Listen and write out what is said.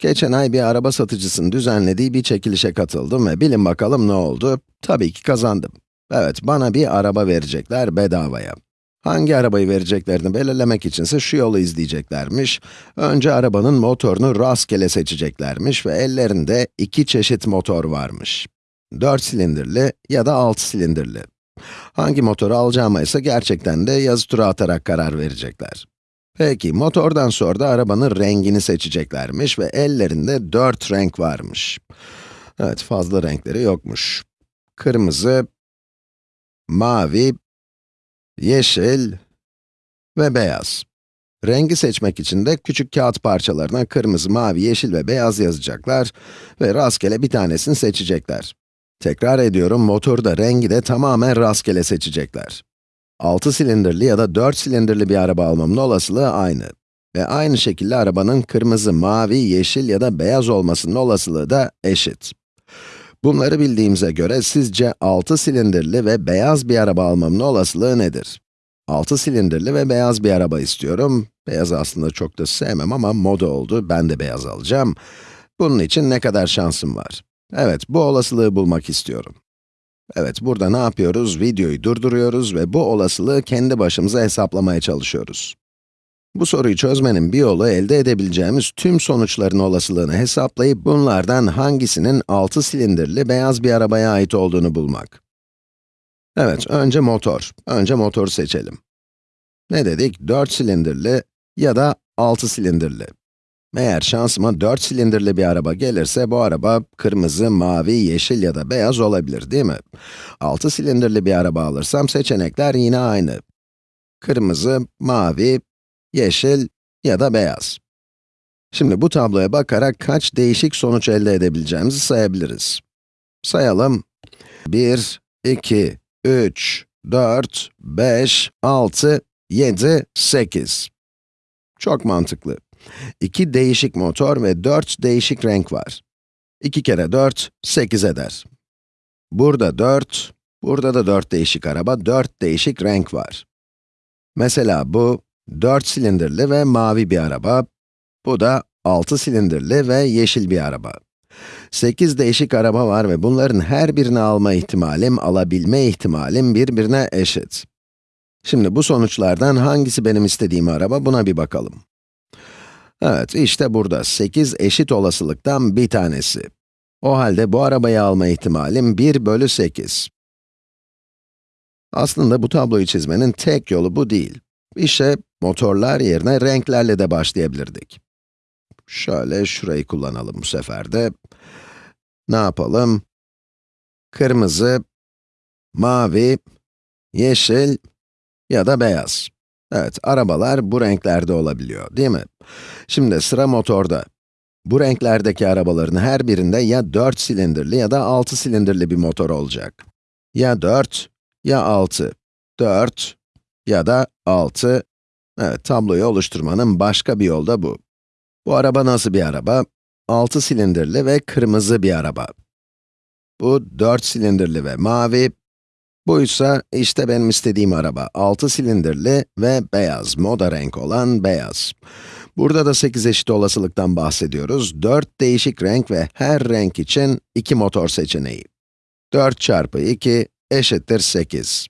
Geçen ay bir araba satıcısının düzenlediği bir çekilişe katıldım ve bilin bakalım ne oldu? Tabii ki kazandım. Evet, bana bir araba verecekler bedavaya. Hangi arabayı vereceklerini belirlemek içinse şu yolu izleyeceklermiş. Önce arabanın motorunu rastgele seçeceklermiş ve ellerinde iki çeşit motor varmış. 4 silindirli ya da 6 silindirli. Hangi motoru alacağıma ise gerçekten de yazı tura atarak karar verecekler. Peki, motordan sonra da arabanın rengini seçeceklermiş ve ellerinde 4 renk varmış. Evet, fazla renkleri yokmuş. Kırmızı, mavi, yeşil ve beyaz. Rengi seçmek için de küçük kağıt parçalarına kırmızı, mavi, yeşil ve beyaz yazacaklar ve rastgele bir tanesini seçecekler. Tekrar ediyorum, motoru da rengi de tamamen rastgele seçecekler. 6 silindirli ya da 4 silindirli bir araba almamın olasılığı aynı. Ve aynı şekilde arabanın kırmızı, mavi, yeşil ya da beyaz olmasının olasılığı da eşit. Bunları bildiğimize göre sizce 6 silindirli ve beyaz bir araba almamın olasılığı nedir? 6 silindirli ve beyaz bir araba istiyorum. Beyaz aslında çok da sevmem ama moda oldu, ben de beyaz alacağım. Bunun için ne kadar şansım var? Evet, bu olasılığı bulmak istiyorum. Evet, burada ne yapıyoruz? Videoyu durduruyoruz ve bu olasılığı kendi başımıza hesaplamaya çalışıyoruz. Bu soruyu çözmenin bir yolu elde edebileceğimiz tüm sonuçların olasılığını hesaplayıp bunlardan hangisinin 6 silindirli beyaz bir arabaya ait olduğunu bulmak. Evet, önce motor. Önce motoru seçelim. Ne dedik? 4 silindirli ya da 6 silindirli. Eğer şansıma 4 silindirli bir araba gelirse, bu araba kırmızı, mavi, yeşil ya da beyaz olabilir, değil mi? 6 silindirli bir araba alırsam seçenekler yine aynı. Kırmızı, mavi, yeşil ya da beyaz. Şimdi bu tabloya bakarak kaç değişik sonuç elde edebileceğimizi sayabiliriz. Sayalım. 1, 2, 3, 4, 5, 6, 7, 8. Çok mantıklı. 2 değişik motor ve 4 değişik renk var. 2 kere 4, 8 eder. Burada 4, burada da 4 değişik araba, 4 değişik renk var. Mesela bu, 4 silindirli ve mavi bir araba, bu da 6 silindirli ve yeşil bir araba. 8 değişik araba var ve bunların her birini alma ihtimalim, alabilme ihtimalim birbirine eşit. Şimdi bu sonuçlardan hangisi benim istediğim araba, buna bir bakalım. Evet, işte burada 8 eşit olasılıktan bir tanesi. O halde bu arabayı alma ihtimalim 1 bölü 8. Aslında bu tabloyu çizmenin tek yolu bu değil. İşte motorlar yerine renklerle de başlayabilirdik. Şöyle şurayı kullanalım bu sefer de. Ne yapalım? Kırmızı, mavi, yeşil ya da beyaz. Evet, arabalar bu renklerde olabiliyor, değil mi? Şimdi sıra motorda. Bu renklerdeki arabaların her birinde ya 4 silindirli ya da 6 silindirli bir motor olacak. Ya 4, ya 6. 4 ya da 6. Evet, tabloyu oluşturmanın başka bir yolu da bu. Bu araba nasıl bir araba? 6 silindirli ve kırmızı bir araba. Bu 4 silindirli ve mavi, Buysa işte benim istediğim araba. 6 silindirli ve beyaz, moda renk olan beyaz. Burada da 8 eşit olasılıktan bahsediyoruz. 4 değişik renk ve her renk için 2 motor seçeneği. 4 çarpı 2 eşittir 8.